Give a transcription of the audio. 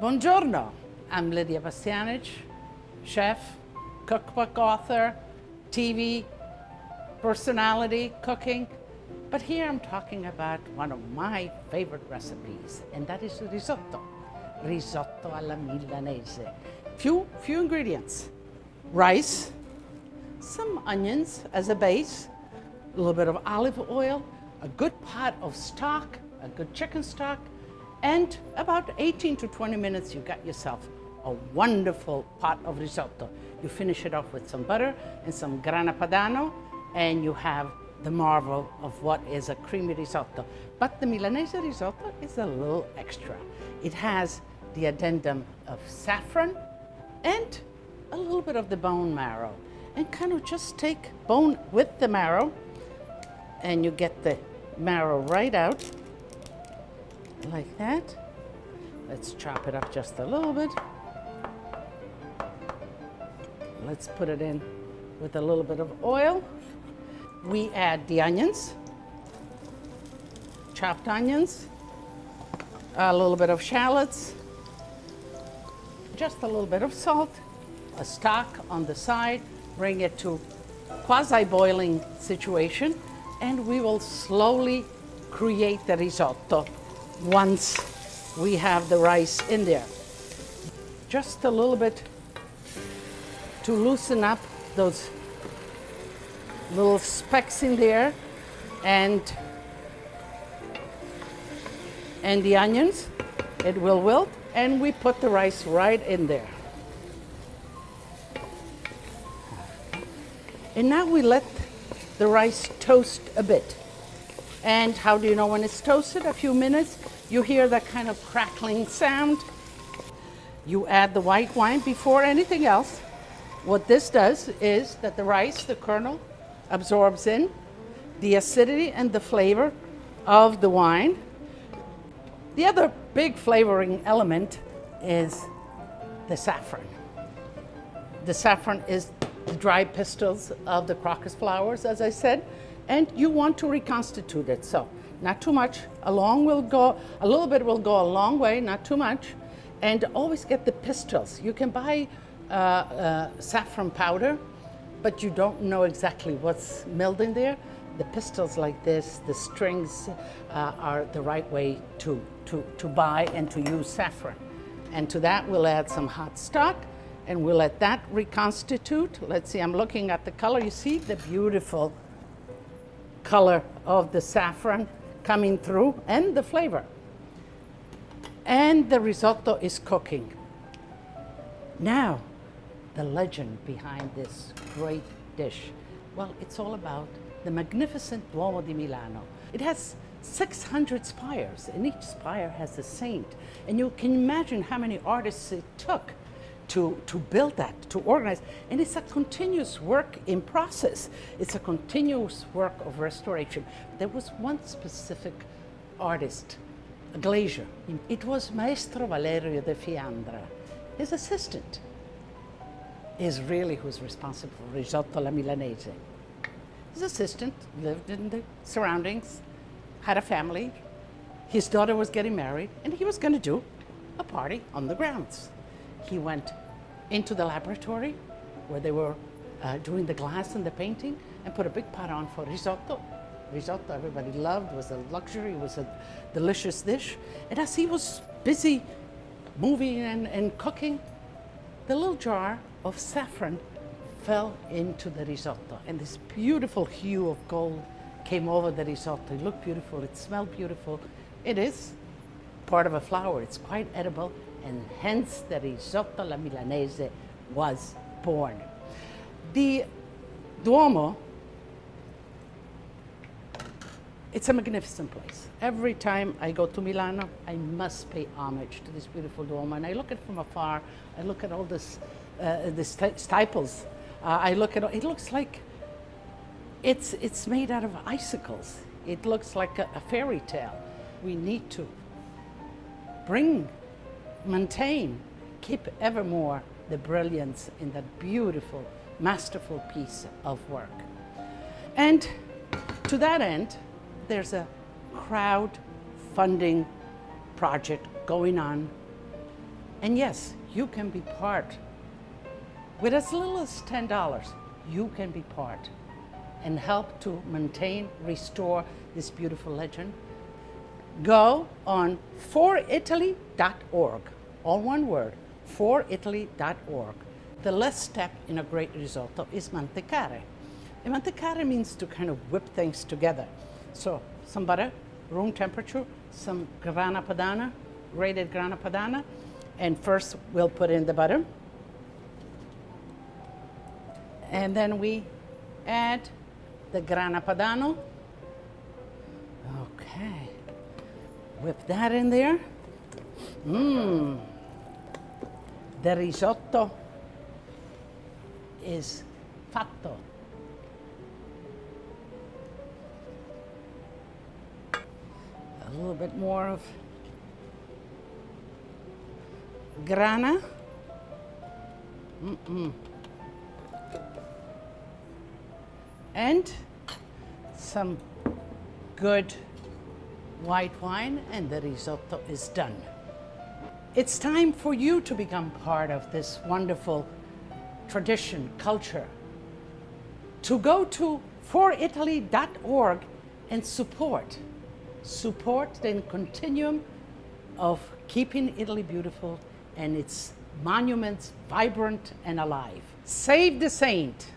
Buongiorno, I'm Lidia Bastianich, chef, cookbook author, TV personality, cooking. But here I'm talking about one of my favorite recipes, and that is risotto. Risotto alla milanese. Few, few ingredients. Rice, some onions as a base, a little bit of olive oil, a good pot of stock, a good chicken stock, and about 18 to 20 minutes, you got yourself a wonderful pot of risotto. You finish it off with some butter and some grana padano, and you have the marvel of what is a creamy risotto. But the Milanese risotto is a little extra. It has the addendum of saffron and a little bit of the bone marrow. And kind of just take bone with the marrow, and you get the marrow right out like that. Let's chop it up just a little bit. Let's put it in with a little bit of oil. We add the onions, chopped onions, a little bit of shallots, just a little bit of salt, a stock on the side, bring it to quasi-boiling situation, and we will slowly create the risotto once we have the rice in there. Just a little bit to loosen up those little specks in there and and the onions it will wilt and we put the rice right in there and now we let the rice toast a bit and how do you know when it's toasted? A few minutes, you hear that kind of crackling sound. You add the white wine before anything else. What this does is that the rice, the kernel, absorbs in the acidity and the flavor of the wine. The other big flavoring element is the saffron. The saffron is the dry pistils of the crocus flowers, as I said and you want to reconstitute it. So not too much, a long will go, a little bit will go a long way, not too much. And always get the pistils. You can buy uh, uh, saffron powder, but you don't know exactly what's milled in there. The pistils like this, the strings uh, are the right way to, to, to buy and to use saffron. And to that we'll add some hot stock and we'll let that reconstitute. Let's see, I'm looking at the color. You see the beautiful color of the saffron coming through and the flavor. And the risotto is cooking. Now, the legend behind this great dish. Well, it's all about the magnificent Duomo di Milano. It has 600 spires, and each spire has a saint. And you can imagine how many artists it took to, to build that, to organize. And it's a continuous work in process. It's a continuous work of restoration. There was one specific artist, a glazier. It was Maestro Valerio de Fiandra. His assistant is really who's responsible for Risotto alla Milanese. His assistant lived in the surroundings, had a family. His daughter was getting married, and he was going to do a party on the grounds he went into the laboratory where they were uh, doing the glass and the painting and put a big pot on for risotto. Risotto everybody loved, was a luxury, was a delicious dish. And as he was busy moving and, and cooking, the little jar of saffron fell into the risotto and this beautiful hue of gold came over the risotto. It looked beautiful, it smelled beautiful. It is part of a flower, it's quite edible and hence the risotto alla milanese was born. The Duomo, it's a magnificent place. Every time I go to Milano, I must pay homage to this beautiful Duomo. And I look at it from afar, I look at all this, uh, the steeples. Uh, I look at it, it looks like it's, it's made out of icicles. It looks like a, a fairy tale. We need to bring maintain, keep evermore the brilliance in that beautiful, masterful piece of work. And to that end, there's a crowd funding project going on And yes, you can be part. With as little as $10, you can be part and help to maintain, restore this beautiful legend. Go on foritaly.org, all one word, foritaly.org. The last step in a great risotto is mantecare. And mantecare means to kind of whip things together. So some butter, room temperature, some grana padana, grated grana padana, and first we'll put in the butter. And then we add the grana padano. Okay. Whip that in there. Mmm. The risotto is fatto. A little bit more of grana. Mm-mm. And some good white wine and the risotto is done. It's time for you to become part of this wonderful tradition, culture. To go to foritaly.org and support. Support the continuum of keeping Italy beautiful and its monuments vibrant and alive. Save the saint.